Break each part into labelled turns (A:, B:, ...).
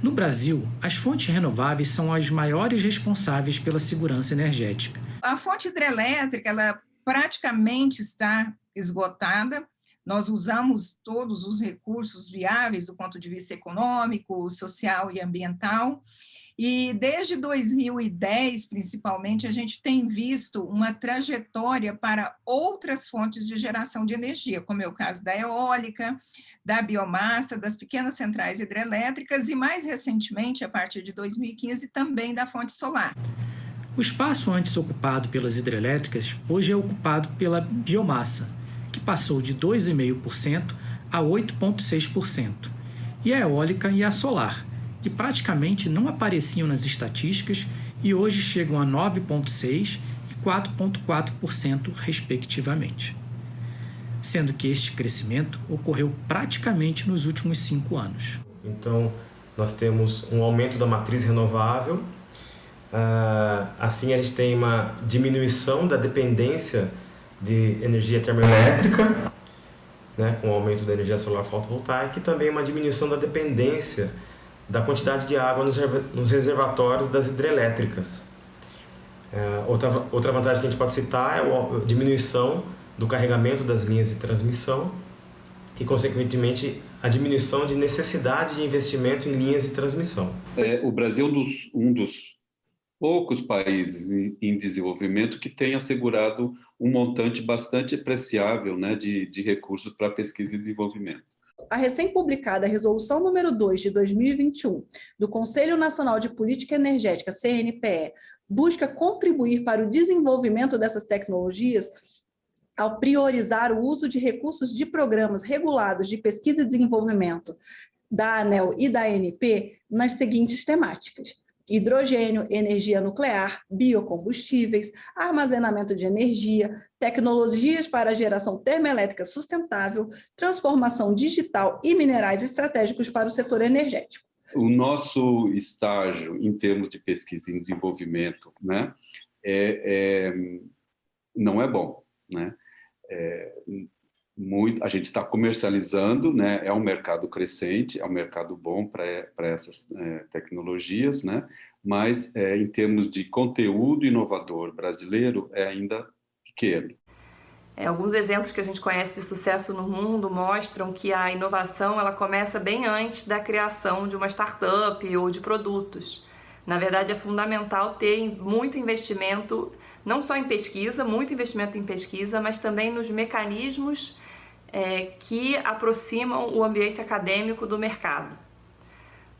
A: No Brasil, as fontes renováveis são as maiores responsáveis pela segurança energética.
B: A fonte hidrelétrica, ela praticamente está esgotada. Nós usamos todos os recursos viáveis do ponto de vista econômico, social e ambiental. E desde 2010, principalmente, a gente tem visto uma trajetória para outras fontes de geração de energia, como é o caso da eólica, da biomassa, das pequenas centrais hidrelétricas e, mais recentemente, a partir de 2015, também da fonte solar.
A: O espaço antes ocupado pelas hidrelétricas hoje é ocupado pela biomassa, que passou de 2,5% a 8,6%, e a eólica e a solar, que praticamente não apareciam nas estatísticas e hoje chegam a 9,6% e 4,4%, respectivamente. Sendo que este crescimento ocorreu praticamente nos últimos cinco anos.
C: Então, nós temos um aumento da matriz renovável, ah, assim, a gente tem uma diminuição da dependência de energia termoelétrica, né, com o aumento da energia solar fotovoltaica, e também uma diminuição da dependência da quantidade de água nos reservatórios das hidrelétricas. É, outra, outra vantagem que a gente pode citar é a diminuição do carregamento das linhas de transmissão e, consequentemente, a diminuição de necessidade de investimento em linhas de transmissão.
D: É, o Brasil é um dos, poucos países em, desenvolvimento que tem assegurado um montante bastante apreciável né, de, de recursos para pesquisa e desenvolvimento.
E: A recém-publicada Resolução número 2 de 2021 do Conselho Nacional de Política Energética, CNPE, busca contribuir para o desenvolvimento dessas tecnologias ao priorizar o uso de recursos de programas regulados de pesquisa e desenvolvimento da ANEL e da ANP nas seguintes temáticas hidrogênio, energia nuclear, biocombustíveis, armazenamento de energia, tecnologias para geração termoelétrica sustentável, transformação digital e minerais estratégicos para o setor energético.
D: O nosso estágio em termos de pesquisa e desenvolvimento né, é, é não é bom. Né? É, muito, a gente está comercializando, né, é um mercado crescente, é um mercado bom para essas é, tecnologias, né, mas é, em termos de conteúdo inovador brasileiro é ainda pequeno.
F: É, alguns exemplos que a gente conhece de sucesso no mundo mostram que a inovação ela começa bem antes da criação de uma startup ou de produtos. Na verdade, é fundamental ter muito investimento, não só em pesquisa, muito investimento em pesquisa, mas também nos mecanismos é, que aproximam o ambiente acadêmico do mercado.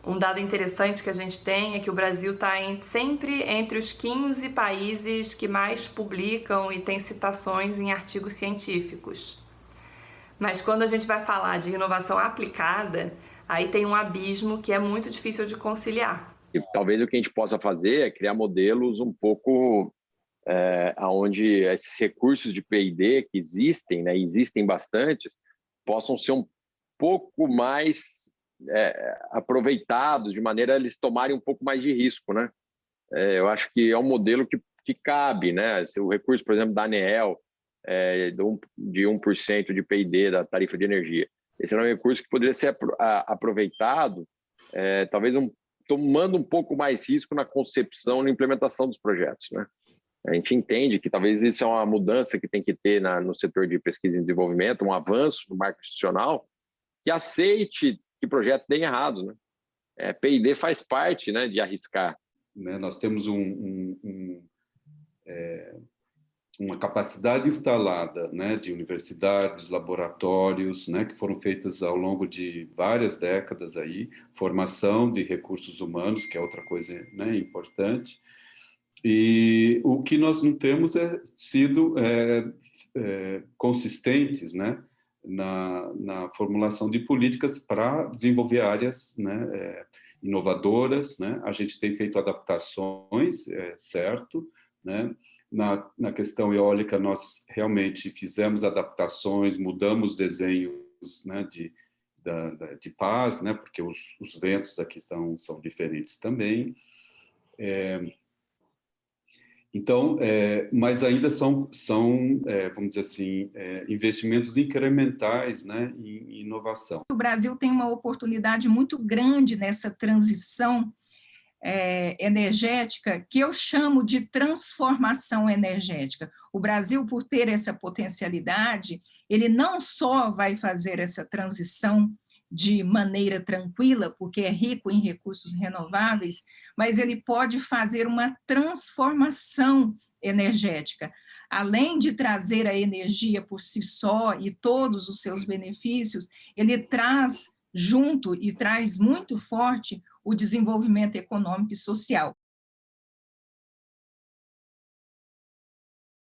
F: Um dado interessante que a gente tem é que o Brasil está sempre entre os 15 países que mais publicam e tem citações em artigos científicos. Mas quando a gente vai falar de inovação aplicada, aí tem um abismo que é muito difícil de conciliar.
G: E talvez o que a gente possa fazer é criar modelos um pouco é, onde esses recursos de P&D que existem, né, existem bastantes, possam ser um pouco mais é, aproveitados, de maneira a eles tomarem um pouco mais de risco. Né? É, eu acho que é um modelo que, que cabe. Né? O recurso, por exemplo, da ANEEL, é, de 1% de P&D da tarifa de energia. Esse é um recurso que poderia ser aproveitado, é, talvez um, tomando um pouco mais risco na concepção e implementação dos projetos. Né? A gente entende que talvez isso é uma mudança que tem que ter na, no setor de pesquisa e desenvolvimento, um avanço no marco institucional, que aceite que projetos deem errado. Né? É, P&D faz parte né, de arriscar.
D: Né, nós temos um, um, um, é, uma capacidade instalada né, de universidades, laboratórios, né, que foram feitas ao longo de várias décadas, aí, formação de recursos humanos, que é outra coisa né, importante, e o que nós não temos é sido é, é, consistentes né, na, na, formulação de políticas para desenvolver áreas né, é, inovadoras. Né? A gente tem feito adaptações, é, certo. Né? Na, na questão eólica, nós realmente fizemos adaptações, mudamos desenhos né, de, da, da, de paz, né, porque os, os ventos aqui são, são diferentes também. É, Então, é, mas ainda são, são é, vamos dizer assim, é, investimentos incrementais né, em inovação.
B: O Brasil tem uma oportunidade muito grande nessa transição é, energética, que eu chamo de transformação energética. O Brasil, por ter essa potencialidade, ele não só vai fazer essa transição de maneira tranquila, porque é rico em recursos renováveis, mas ele pode fazer uma transformação energética. Além de trazer a energia por si só e todos os seus benefícios, ele traz junto e traz muito forte o desenvolvimento econômico e social.